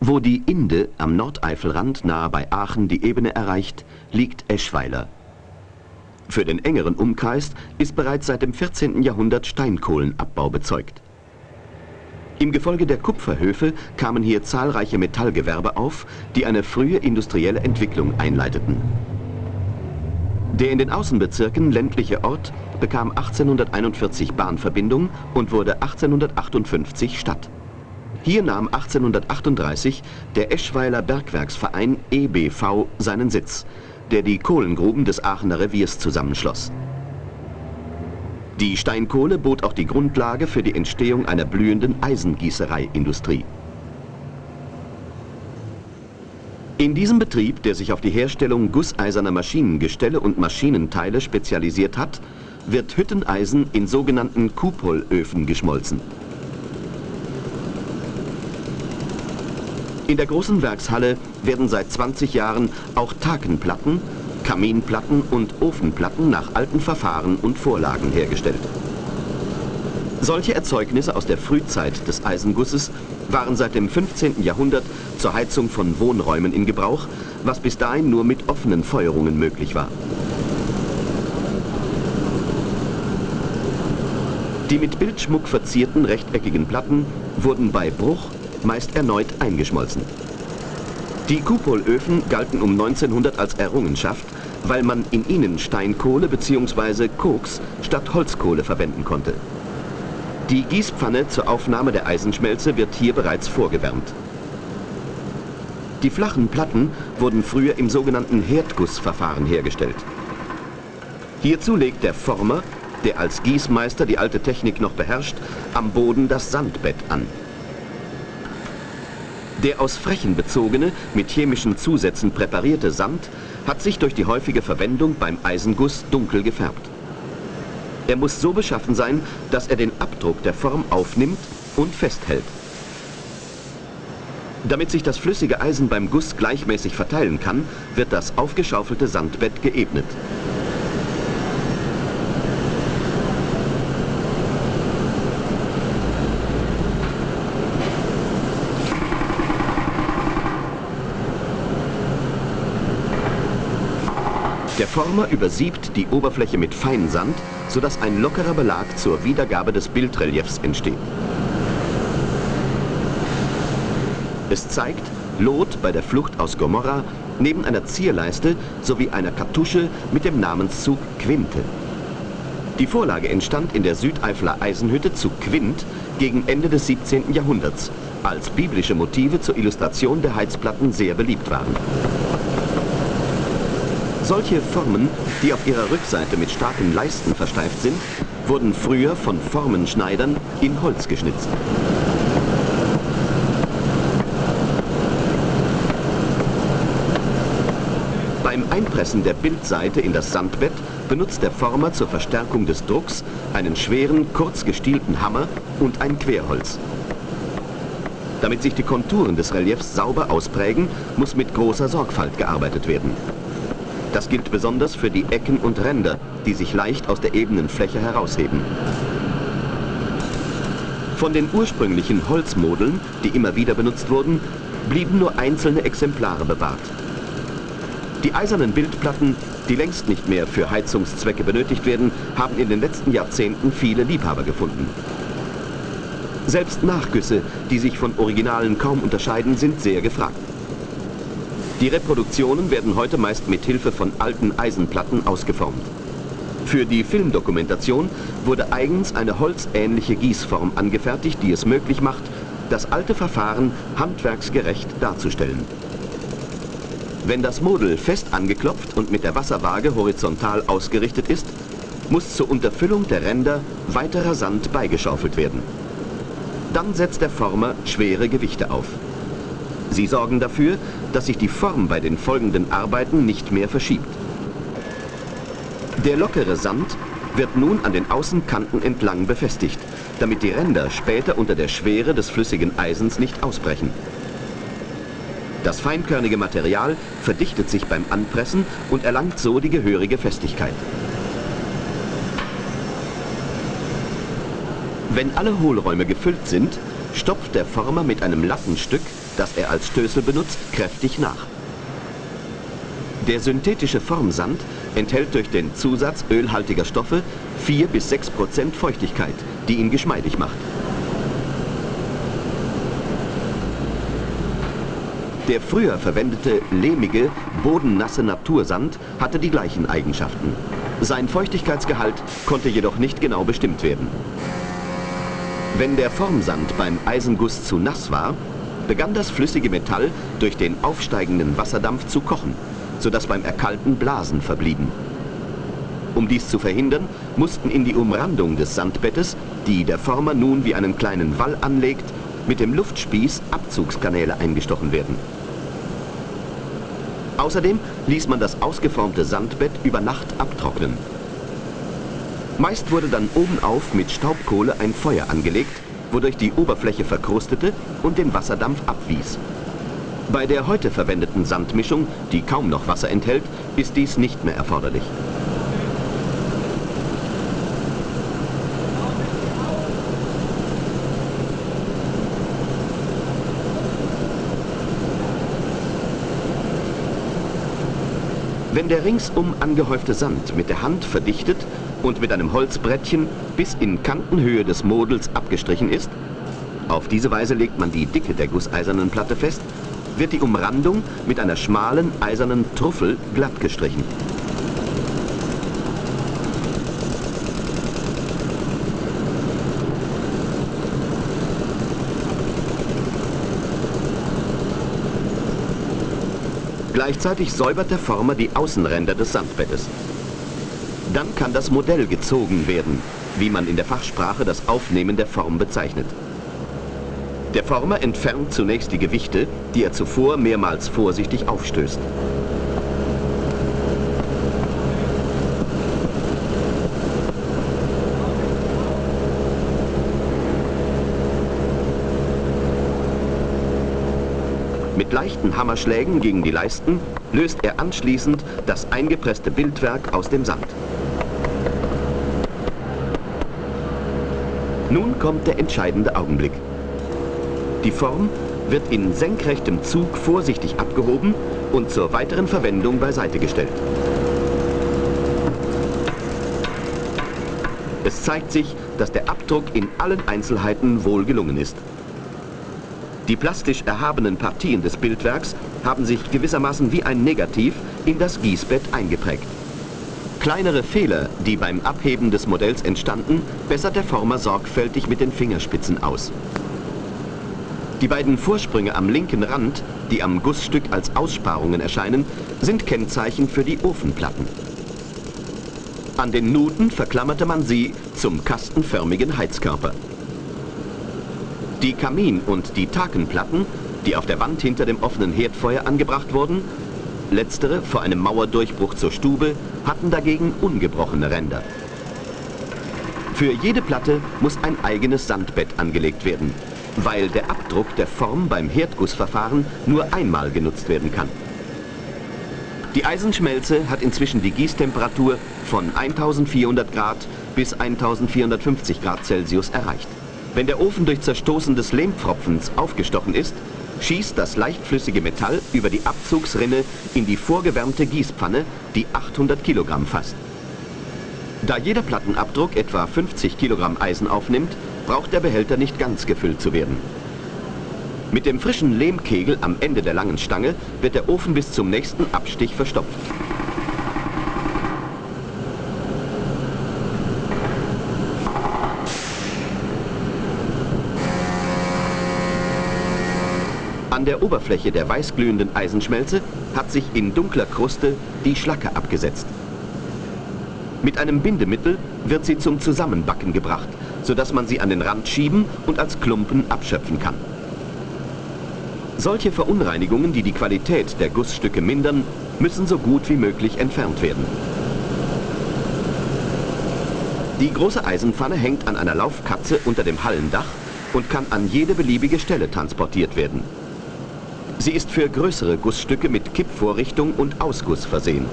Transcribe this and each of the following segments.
Wo die Inde am Nordeifelrand nahe bei Aachen die Ebene erreicht, liegt Eschweiler. Für den engeren Umkreis ist bereits seit dem 14. Jahrhundert Steinkohlenabbau bezeugt. Im Gefolge der Kupferhöfe kamen hier zahlreiche Metallgewerbe auf, die eine frühe industrielle Entwicklung einleiteten. Der in den Außenbezirken ländliche Ort bekam 1841 Bahnverbindung und wurde 1858 Stadt. Hier nahm 1838 der Eschweiler Bergwerksverein EBV seinen Sitz, der die Kohlengruben des Aachener Reviers zusammenschloss. Die Steinkohle bot auch die Grundlage für die Entstehung einer blühenden Eisengießereiindustrie. In diesem Betrieb, der sich auf die Herstellung gusseiserner Maschinengestelle und Maschinenteile spezialisiert hat, wird Hütteneisen in sogenannten Kupolöfen geschmolzen. In der großen Werkshalle werden seit 20 Jahren auch Takenplatten, Kaminplatten und Ofenplatten nach alten Verfahren und Vorlagen hergestellt. Solche Erzeugnisse aus der Frühzeit des Eisengusses waren seit dem 15. Jahrhundert zur Heizung von Wohnräumen in Gebrauch, was bis dahin nur mit offenen Feuerungen möglich war. Die mit Bildschmuck verzierten rechteckigen Platten wurden bei Bruch meist erneut eingeschmolzen. Die Kupolöfen galten um 1900 als Errungenschaft, weil man in ihnen Steinkohle bzw. Koks statt Holzkohle verwenden konnte. Die Gießpfanne zur Aufnahme der Eisenschmelze wird hier bereits vorgewärmt. Die flachen Platten wurden früher im sogenannten Herdgussverfahren hergestellt. Hierzu legt der Former, der als Gießmeister die alte Technik noch beherrscht, am Boden das Sandbett an. Der aus Frechen bezogene, mit chemischen Zusätzen präparierte Sand hat sich durch die häufige Verwendung beim Eisenguss dunkel gefärbt. Er muss so beschaffen sein, dass er den Abdruck der Form aufnimmt und festhält. Damit sich das flüssige Eisen beim Guss gleichmäßig verteilen kann, wird das aufgeschaufelte Sandbett geebnet. Former übersiebt die Oberfläche mit Feinsand, sodass ein lockerer Belag zur Wiedergabe des Bildreliefs entsteht. Es zeigt Lot bei der Flucht aus Gomorra neben einer Zierleiste sowie einer Kartusche mit dem Namenszug Quinte. Die Vorlage entstand in der Südeifeler Eisenhütte zu Quint gegen Ende des 17. Jahrhunderts, als biblische Motive zur Illustration der Heizplatten sehr beliebt waren. Solche Formen, die auf ihrer Rückseite mit starken Leisten versteift sind, wurden früher von Formenschneidern in Holz geschnitzt. Beim Einpressen der Bildseite in das Sandbett benutzt der Former zur Verstärkung des Drucks einen schweren, kurz gestielten Hammer und ein Querholz. Damit sich die Konturen des Reliefs sauber ausprägen, muss mit großer Sorgfalt gearbeitet werden. Das gilt besonders für die Ecken und Ränder, die sich leicht aus der ebenen Fläche herausheben. Von den ursprünglichen Holzmodeln, die immer wieder benutzt wurden, blieben nur einzelne Exemplare bewahrt. Die eisernen Bildplatten, die längst nicht mehr für Heizungszwecke benötigt werden, haben in den letzten Jahrzehnten viele Liebhaber gefunden. Selbst Nachgüsse, die sich von Originalen kaum unterscheiden, sind sehr gefragt. Die Reproduktionen werden heute meist mit Hilfe von alten Eisenplatten ausgeformt. Für die Filmdokumentation wurde eigens eine holzähnliche Gießform angefertigt, die es möglich macht, das alte Verfahren handwerksgerecht darzustellen. Wenn das Model fest angeklopft und mit der Wasserwaage horizontal ausgerichtet ist, muss zur Unterfüllung der Ränder weiterer Sand beigeschaufelt werden. Dann setzt der Former schwere Gewichte auf. Sie sorgen dafür, dass sich die Form bei den folgenden Arbeiten nicht mehr verschiebt. Der lockere Sand wird nun an den Außenkanten entlang befestigt, damit die Ränder später unter der Schwere des flüssigen Eisens nicht ausbrechen. Das feinkörnige Material verdichtet sich beim Anpressen und erlangt so die gehörige Festigkeit. Wenn alle Hohlräume gefüllt sind, stopft der Former mit einem Lattenstück das er als Stößel benutzt, kräftig nach. Der synthetische Formsand enthält durch den Zusatz ölhaltiger Stoffe 4 bis 6 Prozent Feuchtigkeit, die ihn geschmeidig macht. Der früher verwendete lehmige, bodennasse Natursand hatte die gleichen Eigenschaften. Sein Feuchtigkeitsgehalt konnte jedoch nicht genau bestimmt werden. Wenn der Formsand beim Eisenguss zu nass war, begann das flüssige Metall durch den aufsteigenden Wasserdampf zu kochen, sodass beim Erkalten Blasen verblieben. Um dies zu verhindern, mussten in die Umrandung des Sandbettes, die der Former nun wie einen kleinen Wall anlegt, mit dem Luftspieß Abzugskanäle eingestochen werden. Außerdem ließ man das ausgeformte Sandbett über Nacht abtrocknen. Meist wurde dann obenauf mit Staubkohle ein Feuer angelegt, wodurch die Oberfläche verkrustete und den Wasserdampf abwies. Bei der heute verwendeten Sandmischung, die kaum noch Wasser enthält, ist dies nicht mehr erforderlich. Wenn der ringsum angehäufte Sand mit der Hand verdichtet und mit einem Holzbrettchen bis in Kantenhöhe des Models abgestrichen ist, auf diese Weise legt man die Dicke der gusseisernen Platte fest, wird die Umrandung mit einer schmalen eisernen Truffel glatt gestrichen. Gleichzeitig säubert der Former die Außenränder des Sandbettes. Dann kann das Modell gezogen werden, wie man in der Fachsprache das Aufnehmen der Form bezeichnet. Der Former entfernt zunächst die Gewichte, die er zuvor mehrmals vorsichtig aufstößt. Mit leichten Hammerschlägen gegen die Leisten löst er anschließend das eingepresste Bildwerk aus dem Sand. Nun kommt der entscheidende Augenblick. Die Form wird in senkrechtem Zug vorsichtig abgehoben und zur weiteren Verwendung beiseite gestellt. Es zeigt sich, dass der Abdruck in allen Einzelheiten wohl gelungen ist. Die plastisch erhabenen Partien des Bildwerks haben sich gewissermaßen wie ein Negativ in das Gießbett eingeprägt. Kleinere Fehler, die beim Abheben des Modells entstanden, bessert der Former sorgfältig mit den Fingerspitzen aus. Die beiden Vorsprünge am linken Rand, die am Gussstück als Aussparungen erscheinen, sind Kennzeichen für die Ofenplatten. An den Nuten verklammerte man sie zum kastenförmigen Heizkörper. Die Kamin- und die Takenplatten, die auf der Wand hinter dem offenen Herdfeuer angebracht wurden, letztere vor einem Mauerdurchbruch zur Stube, hatten dagegen ungebrochene Ränder. Für jede Platte muss ein eigenes Sandbett angelegt werden, weil der Abdruck der Form beim Herdgussverfahren nur einmal genutzt werden kann. Die Eisenschmelze hat inzwischen die Gießtemperatur von 1400 Grad bis 1450 Grad Celsius erreicht. Wenn der Ofen durch Zerstoßen des Lehmpfropfens aufgestochen ist, schießt das leichtflüssige Metall über die Abzugsrinne in die vorgewärmte Gießpfanne, die 800 Kilogramm fasst. Da jeder Plattenabdruck etwa 50 Kilogramm Eisen aufnimmt, braucht der Behälter nicht ganz gefüllt zu werden. Mit dem frischen Lehmkegel am Ende der langen Stange wird der Ofen bis zum nächsten Abstich verstopft. An der Oberfläche der weißglühenden Eisenschmelze hat sich in dunkler Kruste die Schlacke abgesetzt. Mit einem Bindemittel wird sie zum Zusammenbacken gebracht, sodass man sie an den Rand schieben und als Klumpen abschöpfen kann. Solche Verunreinigungen, die die Qualität der Gussstücke mindern, müssen so gut wie möglich entfernt werden. Die große Eisenpfanne hängt an einer Laufkatze unter dem Hallendach und kann an jede beliebige Stelle transportiert werden. Sie ist für größere Gussstücke mit Kippvorrichtung und Ausguss versehen.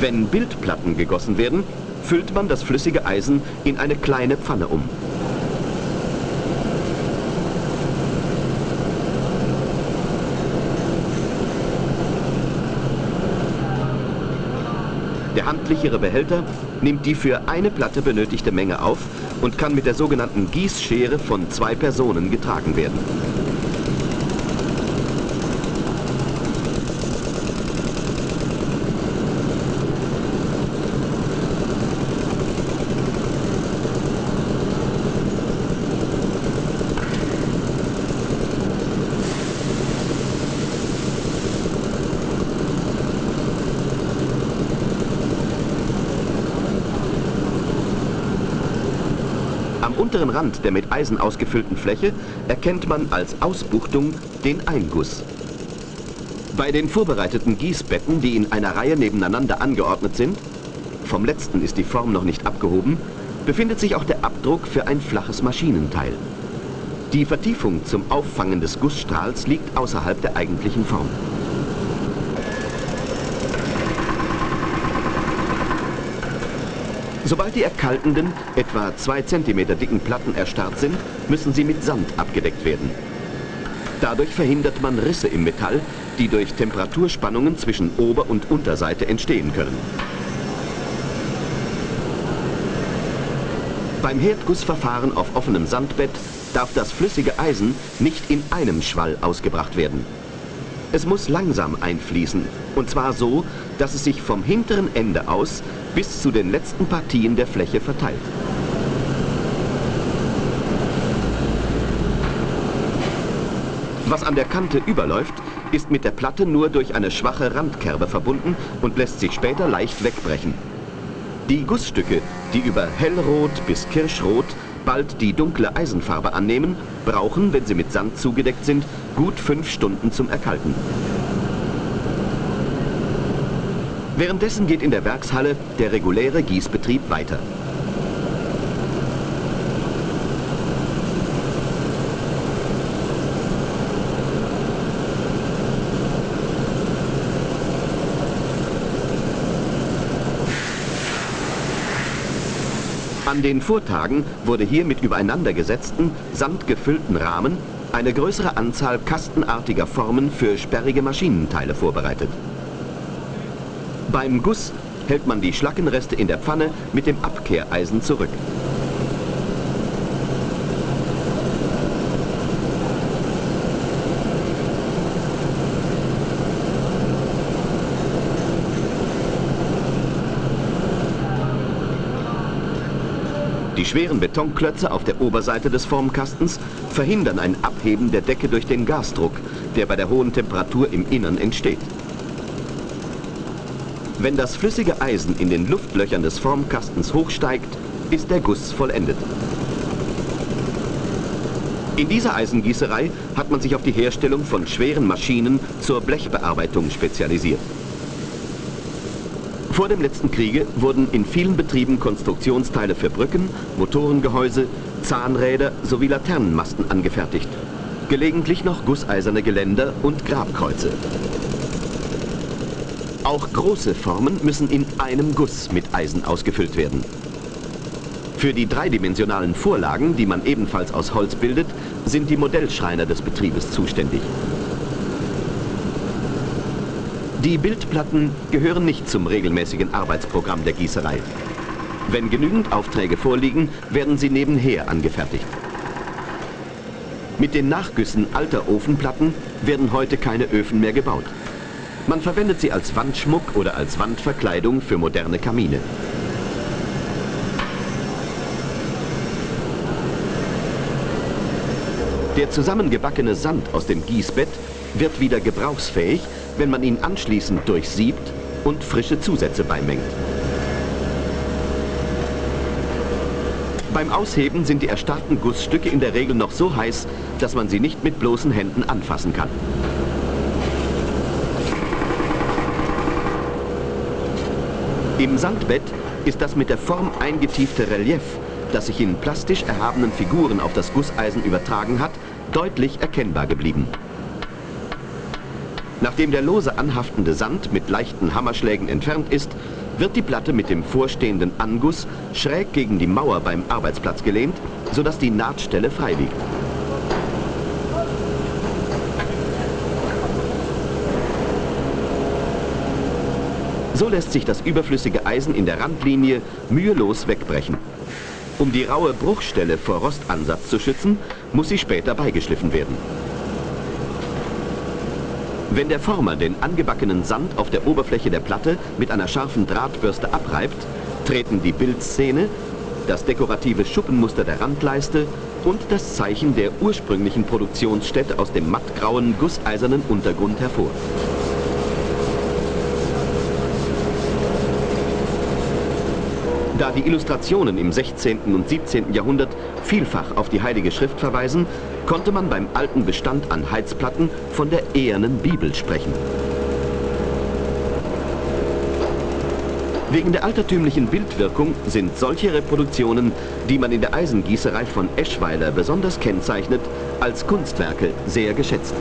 Wenn Bildplatten gegossen werden, füllt man das flüssige Eisen in eine kleine Pfanne um. Handlichere Behälter nimmt die für eine Platte benötigte Menge auf und kann mit der sogenannten Gießschere von zwei Personen getragen werden. Unteren Rand der mit Eisen ausgefüllten Fläche erkennt man als Ausbuchtung den Einguss. Bei den vorbereiteten Gießbetten, die in einer Reihe nebeneinander angeordnet sind, vom letzten ist die Form noch nicht abgehoben, befindet sich auch der Abdruck für ein flaches Maschinenteil. Die Vertiefung zum Auffangen des Gussstrahls liegt außerhalb der eigentlichen Form. Sobald die erkaltenden, etwa 2 cm dicken Platten erstarrt sind, müssen sie mit Sand abgedeckt werden. Dadurch verhindert man Risse im Metall, die durch Temperaturspannungen zwischen Ober- und Unterseite entstehen können. Beim Herdgussverfahren auf offenem Sandbett darf das flüssige Eisen nicht in einem Schwall ausgebracht werden. Es muss langsam einfließen, und zwar so, dass es sich vom hinteren Ende aus bis zu den letzten Partien der Fläche verteilt. Was an der Kante überläuft, ist mit der Platte nur durch eine schwache Randkerbe verbunden und lässt sich später leicht wegbrechen. Die Gussstücke, die über hellrot bis kirschrot bald die dunkle Eisenfarbe annehmen, brauchen, wenn sie mit Sand zugedeckt sind, gut fünf Stunden zum Erkalten. Währenddessen geht in der Werkshalle der reguläre Gießbetrieb weiter. An den Vortagen wurde hier mit übereinandergesetzten, sandgefüllten Rahmen eine größere Anzahl kastenartiger Formen für sperrige Maschinenteile vorbereitet. Beim Guss hält man die Schlackenreste in der Pfanne mit dem Abkehreisen zurück. Die schweren Betonklötze auf der Oberseite des Formkastens verhindern ein Abheben der Decke durch den Gasdruck, der bei der hohen Temperatur im Innern entsteht. Wenn das flüssige Eisen in den Luftlöchern des Formkastens hochsteigt, ist der Guss vollendet. In dieser Eisengießerei hat man sich auf die Herstellung von schweren Maschinen zur Blechbearbeitung spezialisiert. Vor dem letzten Kriege wurden in vielen Betrieben Konstruktionsteile für Brücken, Motorengehäuse, Zahnräder sowie Laternenmasten angefertigt. Gelegentlich noch gusseiserne Geländer und Grabkreuze. Auch große Formen müssen in einem Guss mit Eisen ausgefüllt werden. Für die dreidimensionalen Vorlagen, die man ebenfalls aus Holz bildet, sind die Modellschreiner des Betriebes zuständig. Die Bildplatten gehören nicht zum regelmäßigen Arbeitsprogramm der Gießerei. Wenn genügend Aufträge vorliegen, werden sie nebenher angefertigt. Mit den Nachgüssen alter Ofenplatten werden heute keine Öfen mehr gebaut. Man verwendet sie als Wandschmuck oder als Wandverkleidung für moderne Kamine. Der zusammengebackene Sand aus dem Gießbett wird wieder gebrauchsfähig, wenn man ihn anschließend durchsiebt und frische Zusätze beimengt. Beim Ausheben sind die erstarrten Gussstücke in der Regel noch so heiß, dass man sie nicht mit bloßen Händen anfassen kann. Im Sandbett ist das mit der Form eingetiefte Relief, das sich in plastisch erhabenen Figuren auf das Gusseisen übertragen hat, deutlich erkennbar geblieben. Nachdem der lose anhaftende Sand mit leichten Hammerschlägen entfernt ist, wird die Platte mit dem vorstehenden Anguss schräg gegen die Mauer beim Arbeitsplatz gelehnt, sodass die Nahtstelle frei liegt. So lässt sich das überflüssige Eisen in der Randlinie mühelos wegbrechen. Um die raue Bruchstelle vor Rostansatz zu schützen, muss sie später beigeschliffen werden. Wenn der Former den angebackenen Sand auf der Oberfläche der Platte mit einer scharfen Drahtbürste abreibt, treten die Bildszene, das dekorative Schuppenmuster der Randleiste und das Zeichen der ursprünglichen Produktionsstätte aus dem mattgrauen, gusseisernen Untergrund hervor. Da die Illustrationen im 16. und 17. Jahrhundert vielfach auf die Heilige Schrift verweisen, konnte man beim alten Bestand an Heizplatten von der ehernen Bibel sprechen. Wegen der altertümlichen Bildwirkung sind solche Reproduktionen, die man in der Eisengießerei von Eschweiler besonders kennzeichnet, als Kunstwerke sehr geschätzt.